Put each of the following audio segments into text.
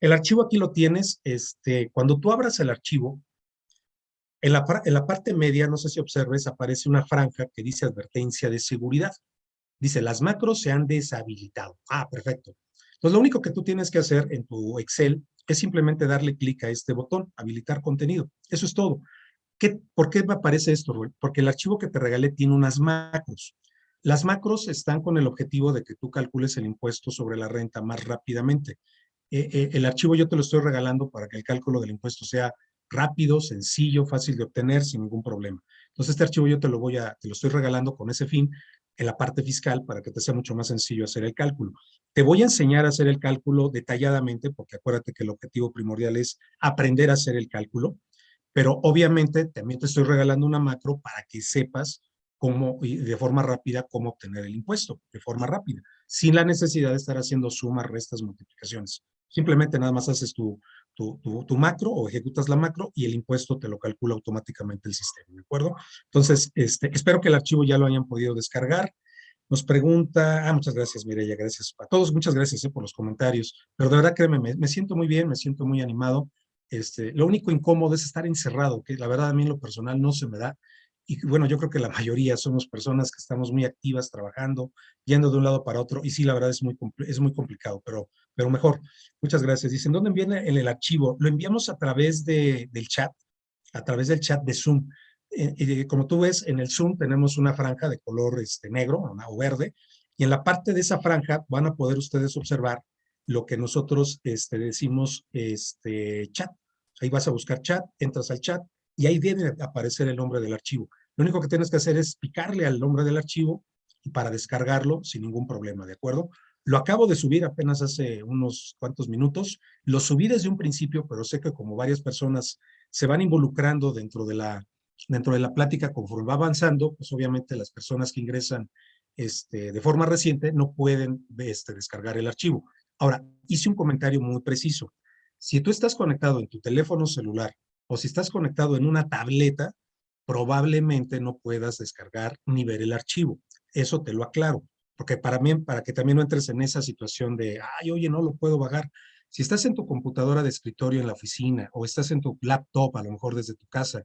El archivo aquí lo tienes, este, cuando tú abras el archivo, en la, parte media, no sé si observes, aparece una franja que dice advertencia de seguridad. Dice, las macros se han deshabilitado. Ah, perfecto. Entonces, lo único que tú tienes que hacer en tu Excel es simplemente darle clic a este botón, habilitar contenido. Eso es todo. ¿Qué, ¿Por qué me aparece esto, Porque el archivo que te regalé tiene unas macros. Las macros están con el objetivo de que tú calcules el impuesto sobre la renta más rápidamente. Eh, eh, el archivo yo te lo estoy regalando para que el cálculo del impuesto sea rápido, sencillo, fácil de obtener, sin ningún problema. Entonces, este archivo yo te lo voy a, te lo estoy regalando con ese fin en la parte fiscal para que te sea mucho más sencillo hacer el cálculo. Te voy a enseñar a hacer el cálculo detalladamente, porque acuérdate que el objetivo primordial es aprender a hacer el cálculo, pero obviamente también te estoy regalando una macro para que sepas cómo, de forma rápida, cómo obtener el impuesto, de forma rápida, sin la necesidad de estar haciendo sumas, restas, multiplicaciones. Simplemente nada más haces tu, tu, tu, macro o ejecutas la macro y el impuesto te lo calcula automáticamente el sistema, ¿de acuerdo? Entonces, este, espero que el archivo ya lo hayan podido descargar. Nos pregunta, ah, muchas gracias Mireya, gracias a todos, muchas gracias eh, por los comentarios, pero de verdad créeme, me, me, siento muy bien, me siento muy animado. Este, lo único incómodo es estar encerrado, que la verdad a mí en lo personal no se me da, y bueno, yo creo que la mayoría somos personas que estamos muy activas trabajando, yendo de un lado para otro, y sí, la verdad es muy, es muy complicado, pero, pero mejor. Muchas gracias. Dicen, ¿dónde viene el, archivo? Lo enviamos a través de, del chat, a través del chat de Zoom. Eh, eh, como tú ves, en el Zoom tenemos una franja de color este, negro o verde, y en la parte de esa franja van a poder ustedes observar lo que nosotros este, decimos este, chat. Ahí vas a buscar chat, entras al chat, y ahí viene a aparecer el nombre del archivo. Lo único que tienes que hacer es picarle al nombre del archivo para descargarlo sin ningún problema, ¿de acuerdo? Lo acabo de subir apenas hace unos cuantos minutos. Lo subí desde un principio, pero sé que como varias personas se van involucrando dentro de la, dentro de la plática conforme va avanzando, pues obviamente las personas que ingresan este, de forma reciente no pueden este, descargar el archivo. Ahora, hice un comentario muy preciso. Si tú estás conectado en tu teléfono celular o si estás conectado en una tableta, probablemente no puedas descargar ni ver el archivo. Eso te lo aclaro, porque para, mí, para que también no entres en esa situación de, ay, oye, no lo puedo bajar. Si estás en tu computadora de escritorio en la oficina o estás en tu laptop, a lo mejor desde tu casa,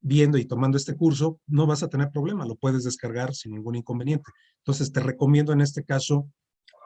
viendo y tomando este curso, no vas a tener problema, lo puedes descargar sin ningún inconveniente. Entonces, te recomiendo en este caso,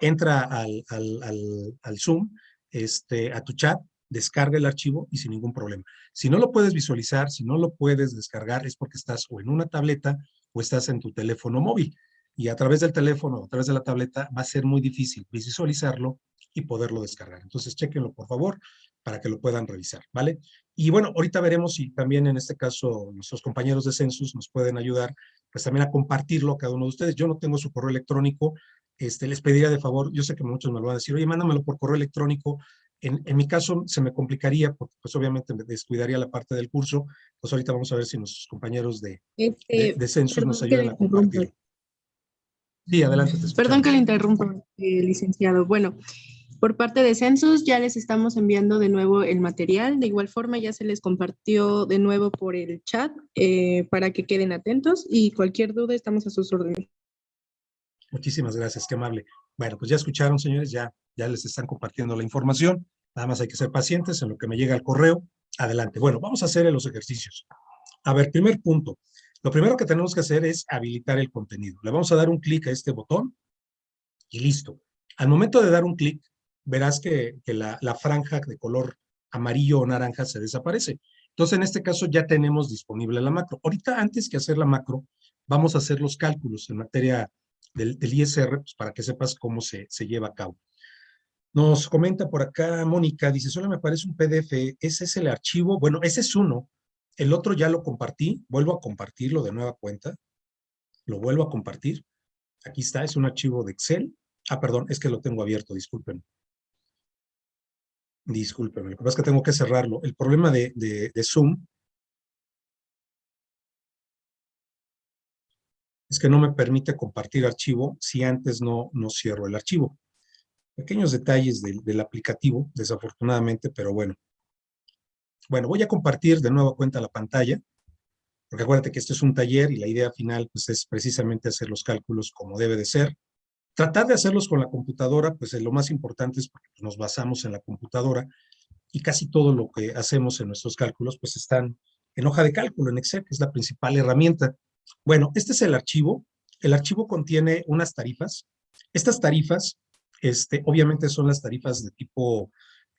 entra al, al, al, al Zoom, este, a tu chat, descarga el archivo y sin ningún problema. Si no lo puedes visualizar, si no lo puedes descargar, es porque estás o en una tableta o estás en tu teléfono móvil. Y a través del teléfono o a través de la tableta va a ser muy difícil visualizarlo y poderlo descargar. Entonces, chequenlo, por favor, para que lo puedan revisar, ¿vale? Y bueno, ahorita veremos si también en este caso nuestros compañeros de Census nos pueden ayudar, pues también a compartirlo a cada uno de ustedes. Yo no tengo su correo electrónico, este, les pediría de favor, yo sé que muchos me lo van a decir, oye, mándamelo por correo electrónico, en, mi caso se me complicaría porque pues obviamente me descuidaría la parte del curso, pues ahorita vamos a ver si nuestros compañeros de, este, de, censos nos ayudan a compartir. Sí, adelante. perdón que le interrumpa, eh, licenciado. Bueno, por parte de Census ya les estamos enviando de nuevo el material. De igual forma ya se les compartió de nuevo por el chat eh, para que queden atentos y cualquier duda estamos a sus órdenes. Muchísimas gracias, qué amable. Bueno, pues ya escucharon, señores, ya, ya les están compartiendo la información. Nada más hay que ser pacientes en lo que me llega el correo. Adelante. Bueno, vamos a hacer los ejercicios. A ver, primer punto. Lo primero que tenemos que hacer es habilitar el contenido. Le vamos a dar un clic a este botón y listo. Al momento de dar un clic, verás que, la, franja de color amarillo o naranja se desaparece. Entonces, en este caso ya tenemos disponible la macro. Ahorita, antes que hacer la macro, vamos a hacer los cálculos en materia del, ISR, pues, para que sepas cómo se, se lleva a cabo. Nos comenta por acá Mónica, dice, solo me aparece un PDF, ese es el archivo, bueno, ese es uno, el otro ya lo compartí, vuelvo a compartirlo de nueva cuenta, lo vuelvo a compartir, aquí está, es un archivo de Excel, ah, perdón, es que lo tengo abierto, disculpen. Discúlpenme, lo que pasa es que tengo que cerrarlo. El problema de, de, Zoom es que no me permite compartir archivo si antes no, no cierro el archivo. Pequeños detalles del aplicativo, desafortunadamente, pero bueno. Bueno, voy a compartir de nuevo cuenta la pantalla, porque acuérdate que este es un taller y la idea final pues, es precisamente hacer los cálculos como debe de ser. Tratar de hacerlos con la computadora, pues lo más importante es porque nos basamos en la computadora y casi todo lo que hacemos en nuestros cálculos, pues están en hoja de cálculo, en Excel, que es la principal herramienta. Bueno, este es el archivo. El archivo contiene unas tarifas. Estas tarifas, este, obviamente son las tarifas de tipo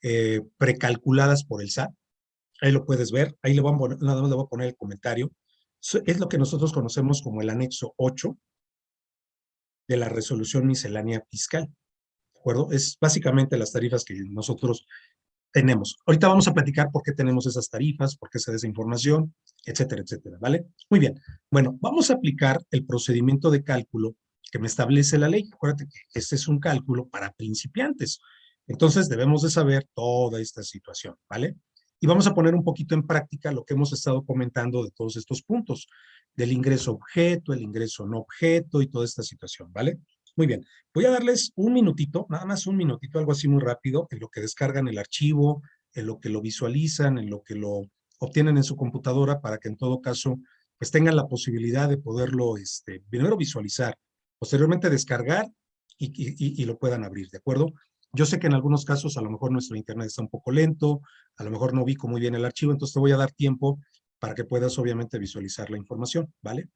eh, precalculadas por el SAT. Ahí lo puedes ver. Ahí le voy a poner, nada más le voy a poner el comentario. Es lo que nosotros conocemos como el anexo 8 de la resolución miscelánea fiscal. ¿De acuerdo? Es básicamente las tarifas que nosotros tenemos. Ahorita vamos a platicar por qué tenemos esas tarifas, por qué se da esa información, etcétera, etcétera, ¿vale? Muy bien. Bueno, vamos a aplicar el procedimiento de cálculo que me establece la ley. Acuérdate que este es un cálculo para principiantes. Entonces debemos de saber toda esta situación, ¿vale? Y vamos a poner un poquito en práctica lo que hemos estado comentando de todos estos puntos, del ingreso objeto, el ingreso no objeto y toda esta situación, ¿vale? Muy bien, voy a darles un minutito, nada más un minutito, algo así muy rápido, en lo que descargan el archivo, en lo que lo visualizan, en lo que lo obtienen en su computadora para que en todo caso pues tengan la posibilidad de poderlo este, primero visualizar, posteriormente descargar y, lo puedan abrir, ¿de acuerdo? Yo sé que en algunos casos a lo mejor nuestro internet está un poco lento, a lo mejor no ubico muy bien el archivo, entonces te voy a dar tiempo para que puedas obviamente visualizar la información, ¿vale?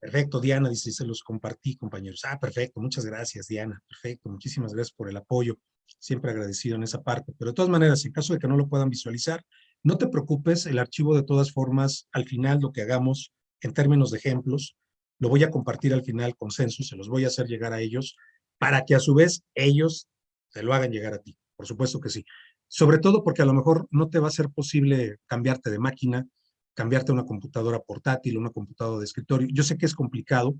Perfecto, Diana, dice, se los compartí, compañeros. Ah, perfecto, muchas gracias, Diana. Perfecto, muchísimas gracias por el apoyo. Siempre agradecido en esa parte. Pero de todas maneras, en caso de que no lo puedan visualizar, no te preocupes, el archivo de todas formas, al final lo que hagamos en términos de ejemplos, lo voy a compartir al final con Census, se los voy a hacer llegar a ellos, para que a su vez ellos te lo hagan llegar a ti. Por supuesto que sí. Sobre todo porque a lo mejor no te va a ser posible cambiarte de máquina, cambiarte a una computadora portátil, una computadora de escritorio. Yo sé que es complicado.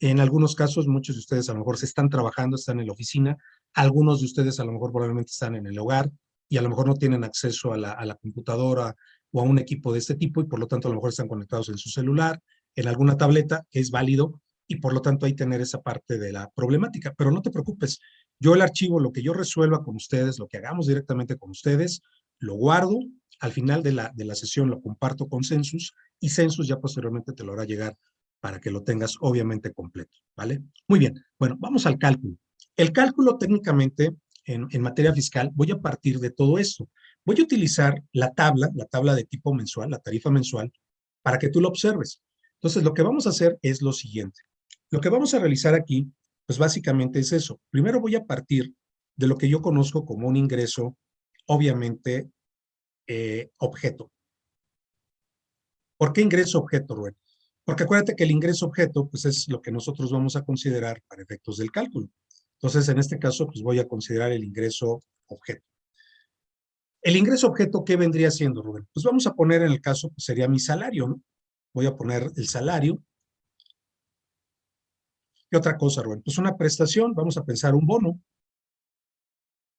En algunos casos, muchos de ustedes a lo mejor se están trabajando, están en la oficina. Algunos de ustedes a lo mejor probablemente están en el hogar y a lo mejor no tienen acceso a la, computadora o a un equipo de este tipo y por lo tanto a lo mejor están conectados en su celular, en alguna tableta, que es válido, y por lo tanto hay tener esa parte de la problemática. Pero no te preocupes, yo el archivo, lo que yo resuelva con ustedes, lo que hagamos directamente con ustedes, lo guardo, al final de la, de la sesión lo comparto con Census y Census ya posteriormente te lo hará llegar para que lo tengas obviamente completo, ¿vale? Muy bien, bueno, vamos al cálculo. El cálculo técnicamente en, en, materia fiscal voy a partir de todo esto. Voy a utilizar la tabla, la tabla de tipo mensual, la tarifa mensual, para que tú lo observes. Entonces, lo que vamos a hacer es lo siguiente. Lo que vamos a realizar aquí, pues básicamente es eso. Primero voy a partir de lo que yo conozco como un ingreso, obviamente, eh, objeto. ¿Por qué ingreso objeto, Rubén? Porque acuérdate que el ingreso objeto pues es lo que nosotros vamos a considerar para efectos del cálculo. Entonces, en este caso, pues voy a considerar el ingreso objeto. El ingreso objeto, ¿qué vendría siendo, Rubén? Pues vamos a poner en el caso, pues sería mi salario, ¿no? Voy a poner el salario. ¿Qué otra cosa, Rubén? Pues una prestación, vamos a pensar un bono.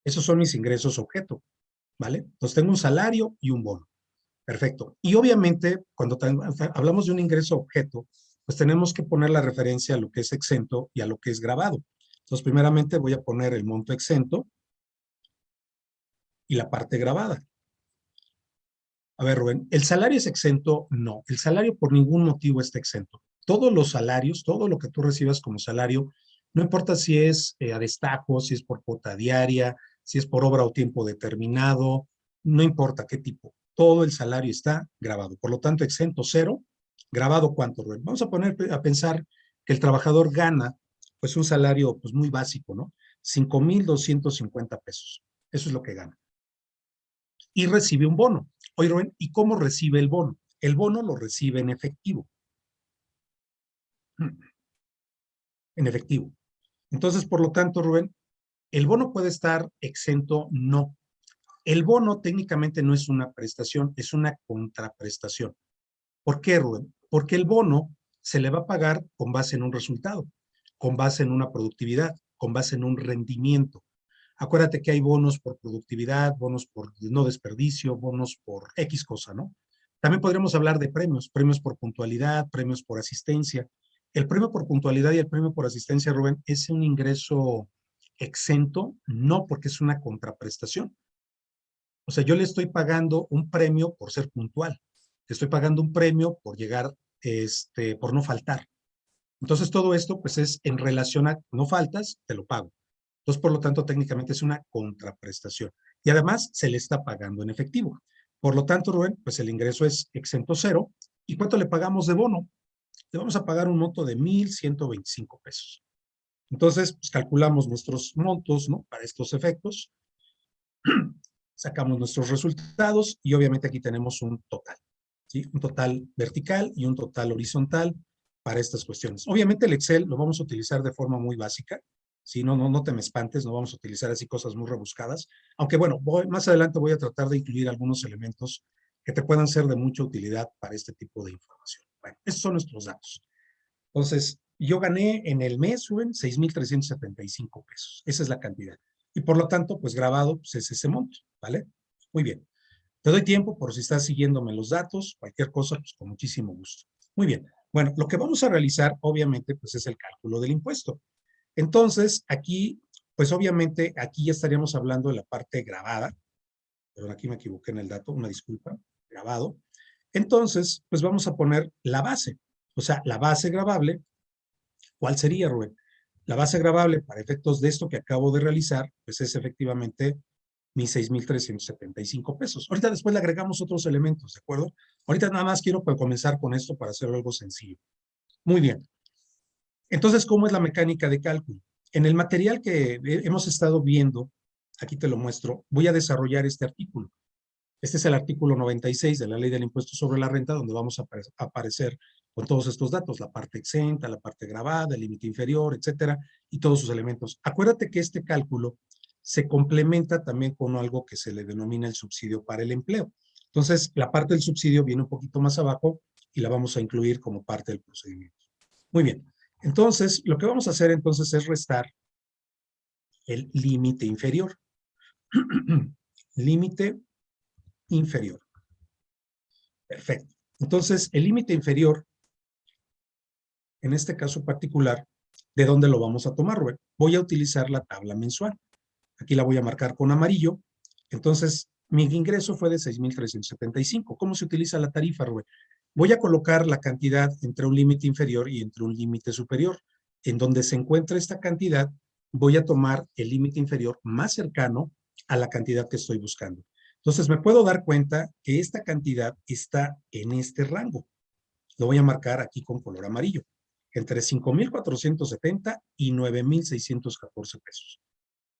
Esos son mis ingresos objeto. ¿vale? Entonces tengo un salario y un bono. Perfecto. Y obviamente, cuando hablamos de un ingreso objeto, pues tenemos que poner la referencia a lo que es exento y a lo que es grabado. Entonces, primeramente voy a poner el monto exento y la parte grabada. A ver, Rubén, ¿el salario es exento? No, el salario por ningún motivo está exento. Todos los salarios, todo lo que tú recibas como salario, no importa si es eh, a destajo, si es por cuota diaria, si es por obra o tiempo determinado, no importa qué tipo, todo el salario está grabado. Por lo tanto, exento cero, grabado cuánto, Rubén. Vamos a poner a pensar que el trabajador gana pues un salario pues muy básico, ¿no? 5,250 pesos. Eso es lo que gana. Y recibe un bono. Oye, Rubén, ¿y cómo recibe el bono? El bono lo recibe en efectivo. En efectivo. Entonces, por lo tanto, Rubén, ¿El bono puede estar exento? No. El bono técnicamente no es una prestación, es una contraprestación. ¿Por qué, Rubén? Porque el bono se le va a pagar con base en un resultado, con base en una productividad, con base en un rendimiento. Acuérdate que hay bonos por productividad, bonos por no desperdicio, bonos por X cosa, ¿no? También podríamos hablar de premios, premios por puntualidad, premios por asistencia. El premio por puntualidad y el premio por asistencia, Rubén, es un ingreso exento, no porque es una contraprestación. O sea, yo le estoy pagando un premio por ser puntual. Le estoy pagando un premio por llegar, este, por no faltar. Entonces, todo esto, pues, es en relación a no faltas, te lo pago. Entonces, por lo tanto, técnicamente es una contraprestación. Y además, se le está pagando en efectivo. Por lo tanto, Rubén, pues el ingreso es exento cero. ¿Y cuánto le pagamos de bono? Le vamos a pagar un monto de 1,125 pesos. Entonces, pues calculamos nuestros montos, ¿no? Para estos efectos. Sacamos nuestros resultados y obviamente aquí tenemos un total. ¿sí? Un total vertical y un total horizontal para estas cuestiones. Obviamente el Excel lo vamos a utilizar de forma muy básica. Si no, no, no te me espantes, no vamos a utilizar así cosas muy rebuscadas. Aunque bueno, más adelante voy a tratar de incluir algunos elementos que te puedan ser de mucha utilidad para este tipo de información. Bueno, estos son nuestros datos. Entonces, yo gané en el mes, suben 6,375 pesos. Esa es la cantidad. Y por lo tanto, pues grabado pues es ese monto, ¿vale? Muy bien. Te doy tiempo por si estás siguiéndome los datos, cualquier cosa, pues con muchísimo gusto. Muy bien. Bueno, lo que vamos a realizar, obviamente, pues es el cálculo del impuesto. Entonces, aquí, pues obviamente, aquí ya estaríamos hablando de la parte grabada. Pero aquí me equivoqué en el dato, una disculpa, grabado. Entonces, pues vamos a poner la base. O sea, la base grabable ¿Cuál sería, Rubén? La base grabable para efectos de esto que acabo de realizar, pues es efectivamente mis 6,375 pesos. Ahorita después le agregamos otros elementos, ¿de acuerdo? Ahorita nada más quiero comenzar con esto para hacerlo algo sencillo. Muy bien. Entonces, ¿cómo es la mecánica de cálculo? En el material que hemos estado viendo, aquí te lo muestro, voy a desarrollar este artículo. Este es el artículo 96 de la Ley del Impuesto sobre la Renta, donde vamos a aparecer con todos estos datos, la parte exenta, la parte grabada, el límite inferior, etcétera, y todos sus elementos. Acuérdate que este cálculo se complementa también con algo que se le denomina el subsidio para el empleo. Entonces, la parte del subsidio viene un poquito más abajo y la vamos a incluir como parte del procedimiento. Muy bien. Entonces, lo que vamos a hacer entonces es restar el límite inferior. límite inferior. Perfecto. Entonces, el límite inferior en este caso particular, ¿de dónde lo vamos a tomar, Rubén? Voy a utilizar la tabla mensual. Aquí la voy a marcar con amarillo. Entonces, mi ingreso fue de 6,375. ¿Cómo se utiliza la tarifa, Rubén? Voy a colocar la cantidad entre un límite inferior y entre un límite superior. En donde se encuentra esta cantidad, voy a tomar el límite inferior más cercano a la cantidad que estoy buscando. Entonces, me puedo dar cuenta que esta cantidad está en este rango. Lo voy a marcar aquí con color amarillo entre 5,470 y 9,614 pesos.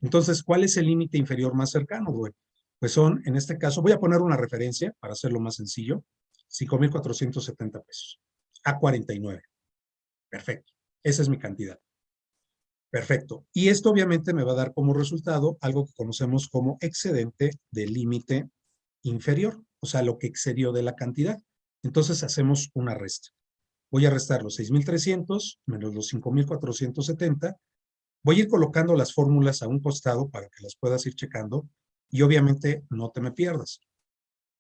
Entonces, ¿cuál es el límite inferior más cercano? Pues son, en este caso, voy a poner una referencia para hacerlo más sencillo, 5,470 pesos a 49. Perfecto. Esa es mi cantidad. Perfecto. Y esto obviamente me va a dar como resultado algo que conocemos como excedente del límite inferior, o sea, lo que excedió de la cantidad. Entonces hacemos una resta. Voy a restar los 6,300 menos los 5,470. Voy a ir colocando las fórmulas a un costado para que las puedas ir checando y obviamente no te me pierdas.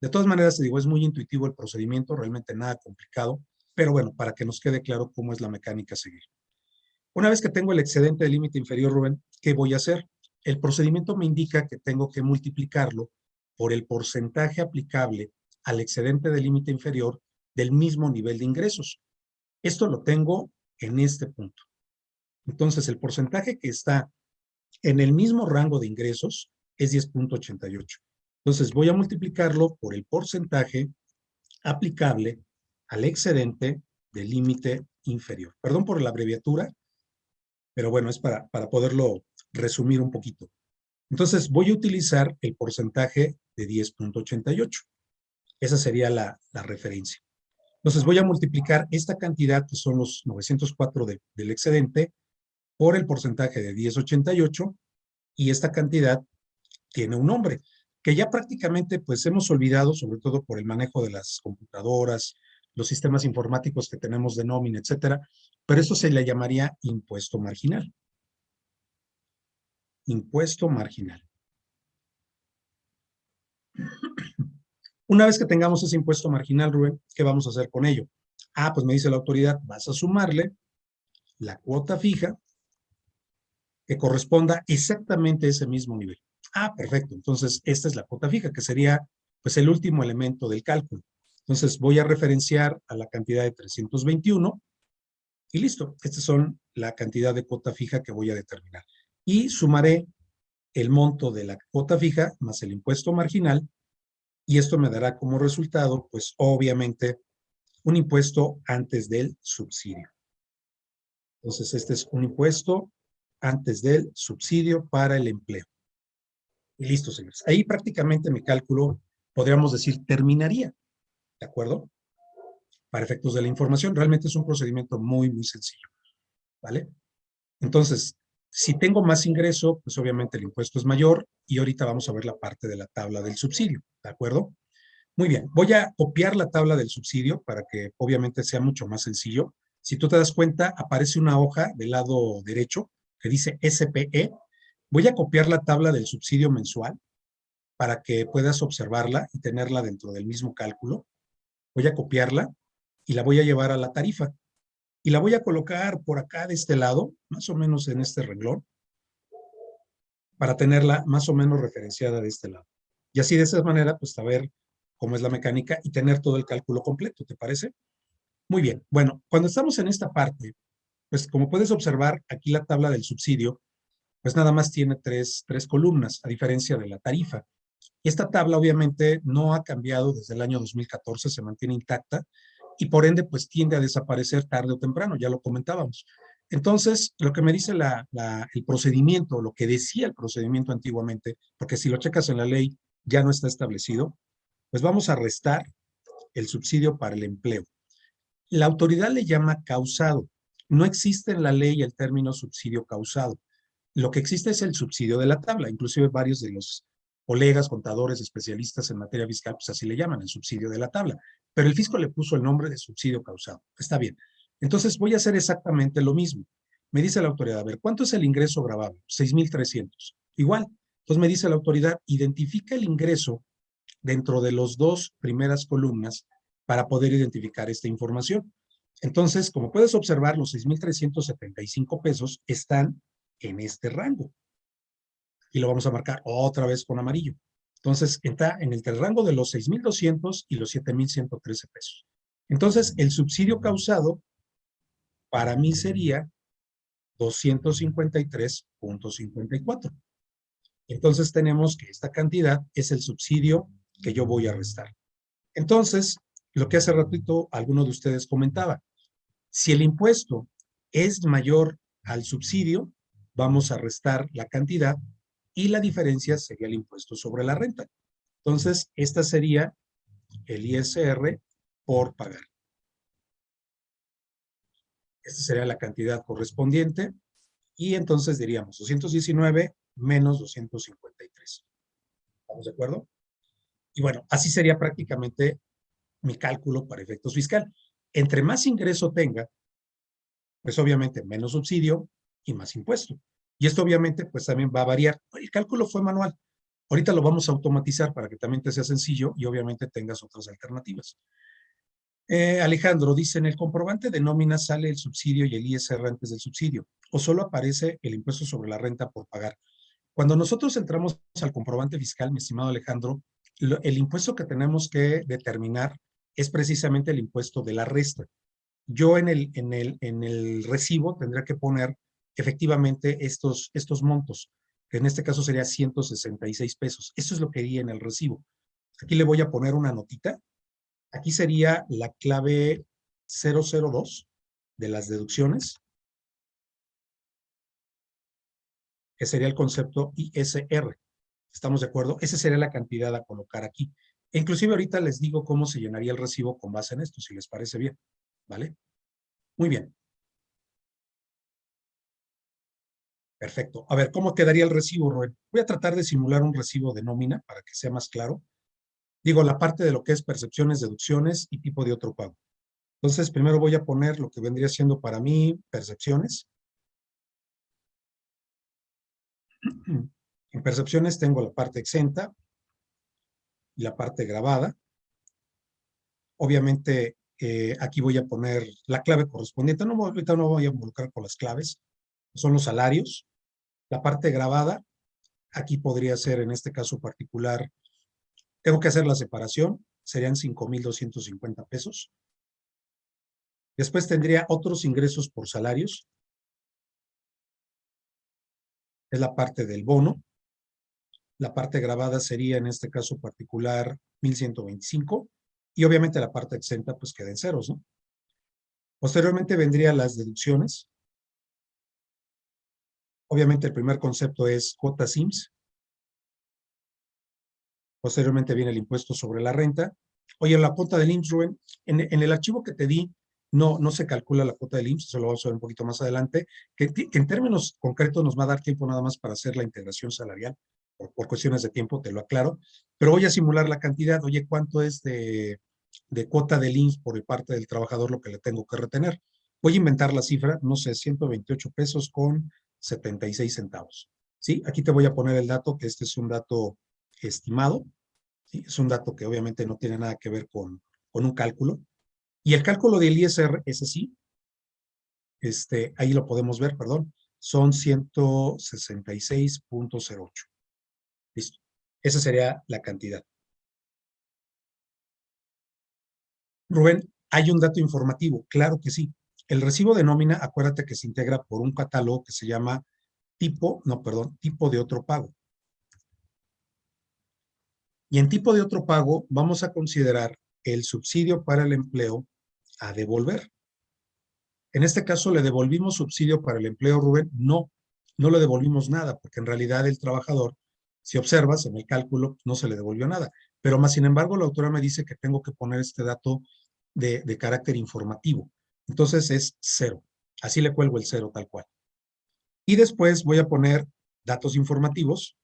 De todas maneras, te digo, es muy intuitivo el procedimiento, realmente nada complicado, pero bueno, para que nos quede claro cómo es la mecánica a seguir. Una vez que tengo el excedente del límite inferior, Rubén, ¿qué voy a hacer? El procedimiento me indica que tengo que multiplicarlo por el porcentaje aplicable al excedente del límite inferior del mismo nivel de ingresos. Esto lo tengo en este punto. Entonces, el porcentaje que está en el mismo rango de ingresos es 10.88. Entonces, voy a multiplicarlo por el porcentaje aplicable al excedente del límite inferior. Perdón por la abreviatura, pero bueno, es para, para poderlo resumir un poquito. Entonces, voy a utilizar el porcentaje de 10.88. Esa sería la, la referencia. Entonces voy a multiplicar esta cantidad, que son los 904 del excedente, por el porcentaje de 1088, y esta cantidad tiene un nombre, que ya prácticamente pues hemos olvidado, sobre todo por el manejo de las computadoras, los sistemas informáticos que tenemos de nómina, etcétera, pero eso se le llamaría impuesto marginal. Impuesto marginal. Una vez que tengamos ese impuesto marginal, Rubén, ¿qué vamos a hacer con ello? Ah, pues me dice la autoridad, vas a sumarle la cuota fija que corresponda exactamente a ese mismo nivel. Ah, perfecto. Entonces, esta es la cuota fija, que sería pues el último elemento del cálculo. Entonces, voy a referenciar a la cantidad de 321 Y listo, estas son la cantidad de cuota fija que voy a determinar. Y sumaré el monto de la cuota fija más el impuesto marginal y esto me dará como resultado, pues obviamente, un impuesto antes del subsidio. Entonces, este es un impuesto antes del subsidio para el empleo. Y listo, señores. Ahí prácticamente mi cálculo, podríamos decir, terminaría. ¿De acuerdo? Para efectos de la información, realmente es un procedimiento muy, muy sencillo. ¿Vale? Entonces, si tengo más ingreso, pues obviamente el impuesto es mayor y ahorita vamos a ver la parte de la tabla del subsidio. ¿De acuerdo? Muy bien, voy a copiar la tabla del subsidio para que obviamente sea mucho más sencillo. Si tú te das cuenta, aparece una hoja del lado derecho que dice SPE. Voy a copiar la tabla del subsidio mensual para que puedas observarla y tenerla dentro del mismo cálculo. Voy a copiarla y la voy a llevar a la tarifa. Y la voy a colocar por acá de este lado, más o menos en este renglón, para tenerla más o menos referenciada de este lado. Y así de esa manera, pues saber cómo es la mecánica y tener todo el cálculo completo, ¿te parece? Muy bien. Bueno, cuando estamos en esta parte, pues como puedes observar, aquí la tabla del subsidio, pues nada más tiene tres, tres columnas, a diferencia de la tarifa. Esta tabla obviamente no ha cambiado desde el año 2014, se mantiene intacta y por ende pues tiende a desaparecer tarde o temprano, ya lo comentábamos. Entonces, lo que me dice el procedimiento, lo que decía el procedimiento antiguamente, porque si lo checas en la ley ya no está establecido, pues vamos a restar el subsidio para el empleo. La autoridad le llama causado. No existe en la ley el término subsidio causado. Lo que existe es el subsidio de la tabla. Inclusive varios de los colegas, contadores, especialistas en materia fiscal, pues así le llaman, el subsidio de la tabla. Pero el fisco le puso el nombre de subsidio causado. Está bien. Entonces voy a hacer exactamente lo mismo. Me dice la autoridad, a ver, ¿cuánto es el ingreso grabado? 6,300. Igual. Entonces me dice la autoridad, identifica el ingreso dentro de las dos primeras columnas para poder identificar esta información. Entonces, como puedes observar, los 6,375 pesos están en este rango. Y lo vamos a marcar otra vez con amarillo. Entonces, está en el rango de los 6,200 y los 7,113 pesos. Entonces, el subsidio causado para mí sería 253.54. Entonces, tenemos que esta cantidad es el subsidio que yo voy a restar. Entonces, lo que hace ratito alguno de ustedes comentaba, si el impuesto es mayor al subsidio, vamos a restar la cantidad y la diferencia sería el impuesto sobre la renta. Entonces, esta sería el ISR por pagar. Esta sería la cantidad correspondiente y entonces diríamos 219 menos 253. ¿Estamos de acuerdo? Y bueno, así sería prácticamente mi cálculo para efectos fiscal. Entre más ingreso tenga, pues obviamente menos subsidio y más impuesto. Y esto obviamente pues también va a variar. El cálculo fue manual. Ahorita lo vamos a automatizar para que también te sea sencillo y obviamente tengas otras alternativas. Eh, Alejandro dice, en el comprobante de nómina sale el subsidio y el ISR antes del subsidio, o solo aparece el impuesto sobre la renta por pagar. Cuando nosotros entramos al comprobante fiscal, mi estimado Alejandro, el impuesto que tenemos que determinar es precisamente el impuesto de la resta. Yo en el, en el, en el recibo tendré que poner efectivamente estos, estos montos, que en este caso sería 166 pesos. Eso es lo que haría en el recibo. Aquí le voy a poner una notita. Aquí sería la clave 002 de las deducciones, que sería el concepto ISR. ¿Estamos de acuerdo? Esa sería la cantidad a colocar aquí. E inclusive ahorita les digo cómo se llenaría el recibo con base en esto, si les parece bien. ¿Vale? Muy bien. Perfecto. A ver, ¿cómo quedaría el recibo, Roel? Voy a tratar de simular un recibo de nómina para que sea más claro. Digo, la parte de lo que es percepciones, deducciones y tipo de otro pago. Entonces, primero voy a poner lo que vendría siendo para mí percepciones. En percepciones tengo la parte exenta y la parte grabada. Obviamente, eh, aquí voy a poner la clave correspondiente. Ahorita no voy a involucrar con las claves. Son los salarios. La parte grabada, aquí podría ser, en este caso particular, tengo que hacer la separación. Serían 5,250 pesos. Después tendría otros ingresos por salarios. Es la parte del bono. La parte grabada sería en este caso particular 1125 y obviamente la parte exenta pues queda en ceros. Posteriormente vendrían las deducciones. Obviamente el primer concepto es cuota SIMS. Posteriormente viene el impuesto sobre la renta. Oye, la cuota del IMSS, Rubén, en, el archivo que te di, no, no se calcula la cuota del IMSS, eso lo vamos a ver un poquito más adelante, que, en términos concretos nos va a dar tiempo nada más para hacer la integración salarial, por, por, cuestiones de tiempo, te lo aclaro, pero voy a simular la cantidad, oye, ¿cuánto es de, de cuota del IMSS por parte del trabajador lo que le tengo que retener? Voy a inventar la cifra, no sé, 128 pesos con 76 centavos. ¿Sí? Aquí te voy a poner el dato, que este es un dato estimado, es un dato que obviamente no tiene nada que ver con, con un cálculo, y el cálculo del ISR, ese sí, este, ahí lo podemos ver, perdón, son 166.08. Listo. Esa sería la cantidad. Rubén, ¿hay un dato informativo? Claro que sí. El recibo de nómina, acuérdate que se integra por un catálogo que se llama tipo, no, perdón, tipo de otro pago. Y en tipo de otro pago vamos a considerar el subsidio para el empleo a devolver. En este caso, ¿le devolvimos subsidio para el empleo, Rubén? No, no le devolvimos nada, porque en realidad el trabajador, si observas en el cálculo, no se le devolvió nada. Pero más sin embargo, la autora me dice que tengo que poner este dato de, de carácter informativo. Entonces es cero. Así le cuelgo el cero tal cual. Y después voy a poner datos informativos.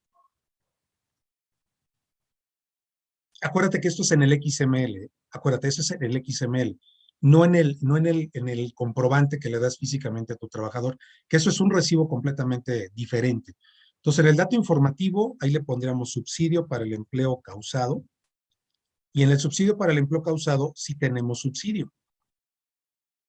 Acuérdate que esto es en el XML. Acuérdate, eso es en el XML no en el, no en el, en el comprobante que le das físicamente a tu trabajador, que eso es un recibo completamente diferente. Entonces, en el dato informativo, ahí le pondríamos subsidio para el empleo causado, y en el subsidio para el empleo causado sí tenemos subsidio.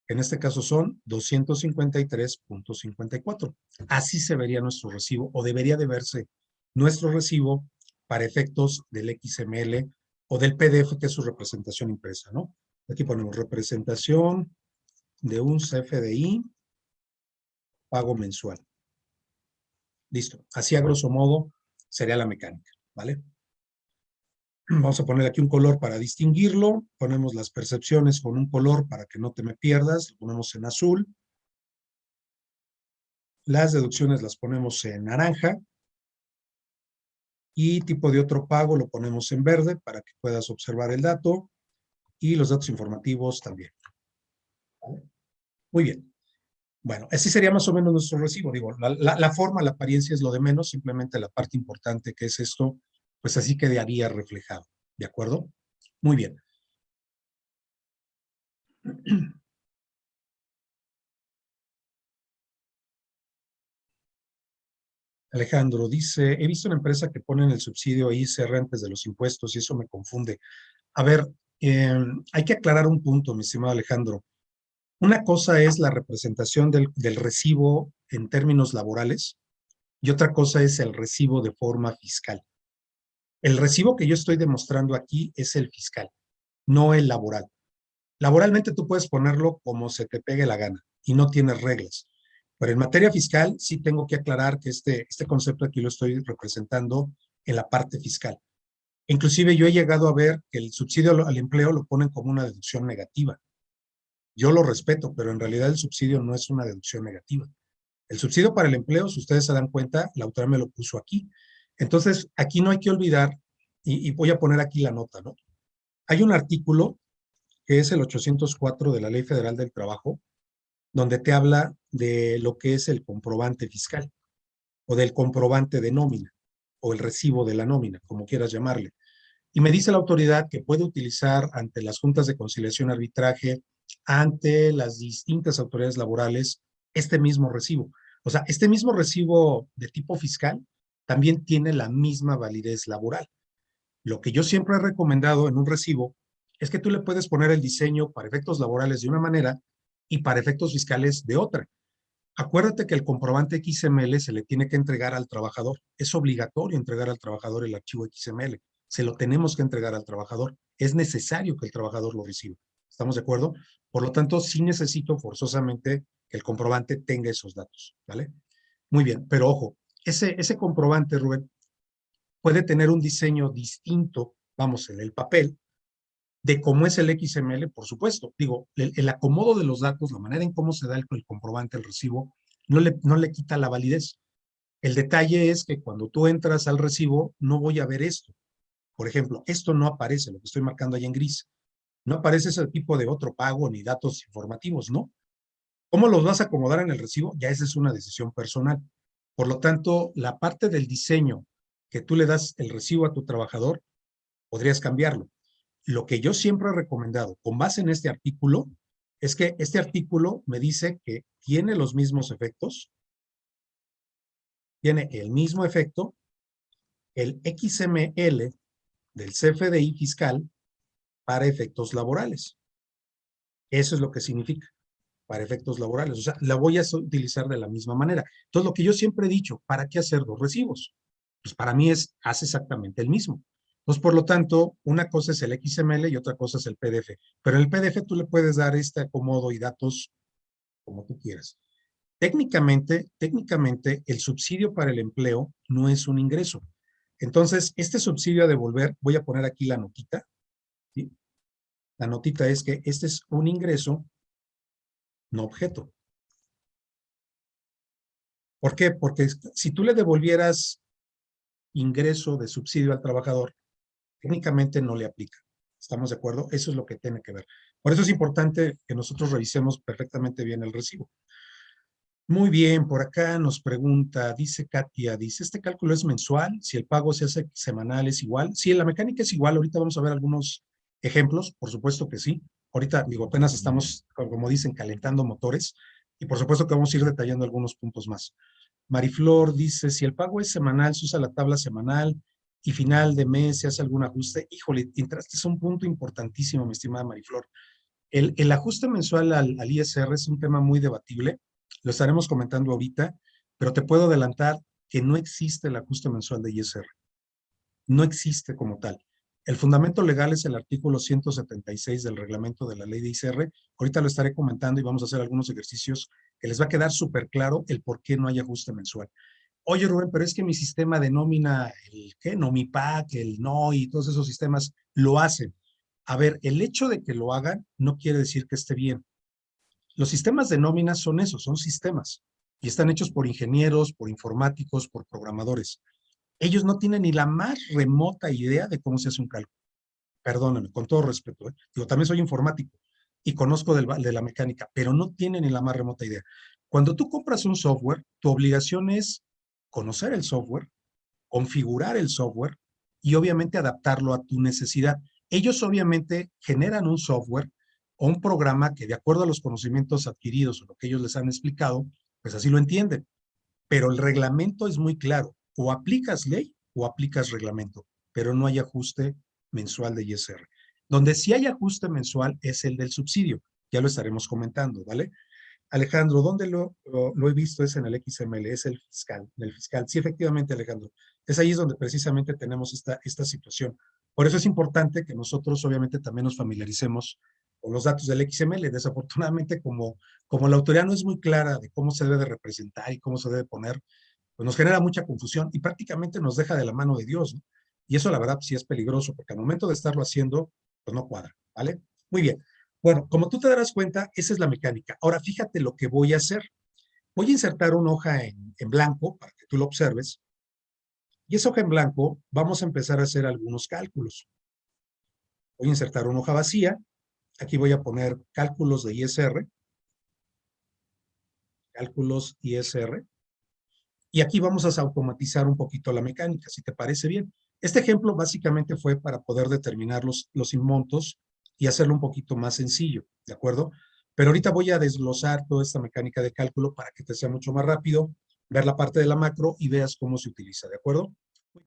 En este caso son 253.54. Así se vería nuestro recibo, o debería de verse nuestro recibo para efectos del XML o del PDF, que es su representación impresa, ¿no? Aquí ponemos representación de un CFDI, pago mensual. Listo. Así a grosso modo sería la mecánica, ¿vale? Vamos a poner aquí un color para distinguirlo. Ponemos las percepciones con un color para que no te me pierdas. Lo ponemos en azul. Las deducciones las ponemos en naranja. Y tipo de otro pago lo ponemos en verde para que puedas observar el dato y los datos informativos también. Muy bien. Bueno, así sería más o menos nuestro recibo. Digo, la, forma, la apariencia es lo de menos, simplemente la parte importante que es esto, pues así quedaría reflejado. ¿De acuerdo? Muy bien. Alejandro dice, he visto una empresa que ponen el subsidio ICR antes de los impuestos y eso me confunde. A ver, eh, hay que aclarar un punto, mi estimado Alejandro. Una cosa es la representación del recibo en términos laborales y otra cosa es el recibo de forma fiscal. El recibo que yo estoy demostrando aquí es el fiscal, no el laboral. Laboralmente tú puedes ponerlo como se te pegue la gana y no tienes reglas. Pero en materia fiscal sí tengo que aclarar que este, este concepto aquí lo estoy representando en la parte fiscal. Inclusive yo he llegado a ver que el subsidio al empleo lo ponen como una deducción negativa. Yo lo respeto, pero en realidad el subsidio no es una deducción negativa. El subsidio para el empleo, si ustedes se dan cuenta, la autora me lo puso aquí. Entonces, aquí no hay que olvidar, y, voy a poner aquí la nota, ¿no? Hay un artículo que es el 804 de la Ley Federal del Trabajo, donde te habla de lo que es el comprobante fiscal o del comprobante de nómina o el recibo de la nómina, como quieras llamarle. Y me dice la autoridad que puede utilizar ante las juntas de conciliación y arbitraje, ante las distintas autoridades laborales, este mismo recibo. O sea, este mismo recibo de tipo fiscal también tiene la misma validez laboral. Lo que yo siempre he recomendado en un recibo es que tú le puedes poner el diseño para efectos laborales de una manera y para efectos fiscales de otra. Acuérdate que el comprobante XML se le tiene que entregar al trabajador. Es obligatorio entregar al trabajador el archivo XML se lo tenemos que entregar al trabajador. Es necesario que el trabajador lo reciba. ¿Estamos de acuerdo? Por lo tanto, sí necesito forzosamente que el comprobante tenga esos datos, ¿vale? Muy bien, pero ojo, ese, ese comprobante, Rubén, puede tener un diseño distinto, vamos, en el papel, de cómo es el XML, por supuesto. Digo, el, acomodo de los datos, la manera en cómo se da el, el, comprobante, el recibo, no le, no le quita la validez. El detalle es que cuando tú entras al recibo, no voy a ver esto. Por ejemplo, esto no aparece, lo que estoy marcando ahí en gris. No aparece ese tipo de otro pago ni datos informativos, ¿no? ¿Cómo los vas a acomodar en el recibo? Ya esa es una decisión personal. Por lo tanto, la parte del diseño que tú le das el recibo a tu trabajador, podrías cambiarlo. Lo que yo siempre he recomendado, con base en este artículo, es que este artículo me dice que tiene los mismos efectos, tiene el mismo efecto, el XML del CFDI fiscal para efectos laborales. Eso es lo que significa para efectos laborales. O sea, la voy a utilizar de la misma manera. Entonces, lo que yo siempre he dicho, ¿para qué hacer dos recibos? Pues para mí es, hace exactamente el mismo. Pues por lo tanto, una cosa es el XML y otra cosa es el PDF. Pero el PDF tú le puedes dar este acomodo y datos como tú quieras. Técnicamente, técnicamente, el subsidio para el empleo no es un ingreso. Entonces, este subsidio a devolver, voy a poner aquí la notita, la notita es que este es un ingreso, no objeto. ¿Por qué? Porque si tú le devolvieras ingreso de subsidio al trabajador, técnicamente no le aplica. ¿Estamos de acuerdo? Eso es lo que tiene que ver. Por eso es importante que nosotros revisemos perfectamente bien el recibo. Muy bien, por acá nos pregunta, dice Katia, dice, ¿este cálculo es mensual? Si el pago se hace semanal, ¿es igual? Sí, la mecánica es igual. Ahorita vamos a ver algunos ejemplos, por supuesto que sí. Ahorita, digo, apenas estamos, como dicen, calentando motores y por supuesto que vamos a ir detallando algunos puntos más. Mariflor dice, si el pago es semanal, se usa la tabla semanal y final de mes se hace algún ajuste. Híjole, entraste es un punto importantísimo, mi estimada Mariflor. El, ajuste mensual al, al ISR es un tema muy debatible, lo estaremos comentando ahorita, pero te puedo adelantar que no existe el ajuste mensual de ISR. No existe como tal. El fundamento legal es el artículo 176 del reglamento de la ley de ICR. Ahorita lo estaré comentando y vamos a hacer algunos ejercicios que les va a quedar súper claro el por qué no hay ajuste mensual. Oye, Rubén, pero es que mi sistema de nómina, el ¿qué? Nomipac, el NO y todos esos sistemas lo hacen. A ver, el hecho de que lo hagan no quiere decir que esté bien. Los sistemas de nómina son esos, son sistemas. Y están hechos por ingenieros, por informáticos, por programadores ellos no tienen ni la más remota idea de cómo se hace un cálculo. Perdónenme, con todo respeto. ¿eh? Digo, también soy informático y conozco de la mecánica, pero no tienen ni la más remota idea. Cuando tú compras un software, tu obligación es conocer el software, configurar el software y obviamente adaptarlo a tu necesidad. Ellos obviamente generan un software o un programa que de acuerdo a los conocimientos adquiridos o lo que ellos les han explicado, pues así lo entienden. Pero el reglamento es muy claro o aplicas ley o aplicas reglamento, pero no hay ajuste mensual de ISR. Donde sí hay ajuste mensual es el del subsidio, ya lo estaremos comentando, ¿vale? Alejandro, ¿dónde lo, he visto? Es en el XML, es el fiscal, el fiscal. Sí, efectivamente, Alejandro. Es ahí donde precisamente tenemos esta, esta situación. Por eso es importante que nosotros obviamente también nos familiaricemos con los datos del XML. Desafortunadamente, como, como la autoridad no es muy clara de cómo se debe de representar y cómo se debe poner, pues nos genera mucha confusión y prácticamente nos deja de la mano de Dios. Y eso la verdad sí es peligroso porque al momento de estarlo haciendo, pues no cuadra, ¿vale? Muy bien. Bueno, como tú te darás cuenta, esa es la mecánica. Ahora fíjate lo que voy a hacer. Voy a insertar una hoja en, en blanco para que tú lo observes. Y esa hoja en blanco vamos a empezar a hacer algunos cálculos. Voy a insertar una hoja vacía. Aquí voy a poner cálculos de ISR. Cálculos ISR. Y aquí vamos a automatizar un poquito la mecánica, si te parece bien. Este ejemplo básicamente fue para poder determinar los, los montos y hacerlo un poquito más sencillo, ¿de acuerdo? Pero ahorita voy a desglosar toda esta mecánica de cálculo para que te sea mucho más rápido, ver la parte de la macro y veas cómo se utiliza, ¿de acuerdo?